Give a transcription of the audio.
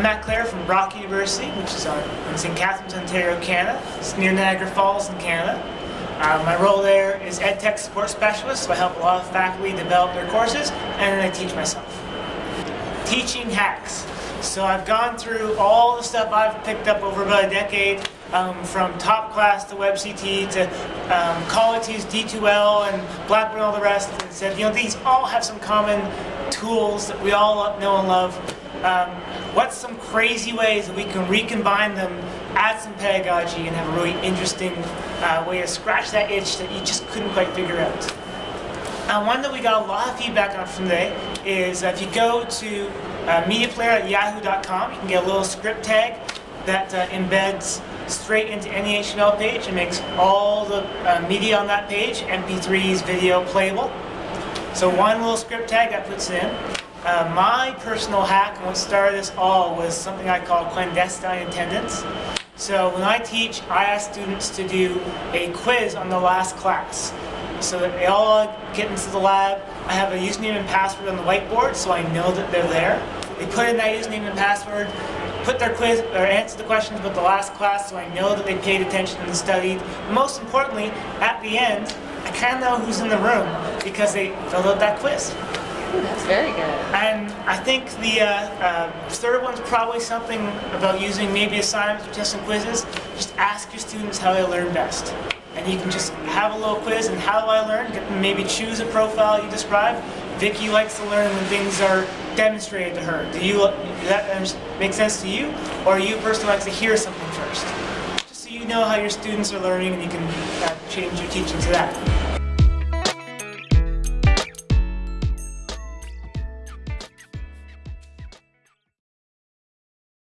I'm Matt Clare from Brock University, which is in St. Catharines, Ontario, Canada. It's near Niagara Falls in Canada. Uh, my role there is Ed Tech Support Specialist, so I help a lot of faculty develop their courses, and then I teach myself. Teaching hacks. So I've gone through all the stuff I've picked up over about a decade, um, from TopClass to WebCT to um, Qualities, D2L, and Blackboard and all the rest, and said, you know, these all have some common tools that we all know and love. Um, what's some crazy ways that we can recombine them, add some pedagogy, and have a really interesting uh, way to scratch that itch that you just couldn't quite figure out. Uh, one that we got a lot of feedback on from today is if you go to uh, mediaplayer at yahoo.com, you can get a little script tag that uh, embeds straight into any HTML page and makes all the uh, media on that page, MP3s, video, playable. So one little script tag that puts in. Uh, my personal hack and what started this all was something I call clandestine attendance. So when I teach, I ask students to do a quiz on the last class. So that they all get into the lab. I have a username and password on the whiteboard so I know that they're there. They put in that username and password, put their quiz or answer the questions about the last class so I know that they paid attention and studied. Most importantly, at the end, I kind of know who's in the room because they filled out that quiz. That's very good. And I think the uh, uh, third one's probably something about using maybe assignments or tests and quizzes. Just ask your students how they learn best. And you can just have a little quiz and how do I learn? Maybe choose a profile you describe. Vicky likes to learn when things are demonstrated to her. Do you does that make sense to you? Or are you a person who likes to hear something first? Just so you know how your students are learning and you can uh, change your teaching to that.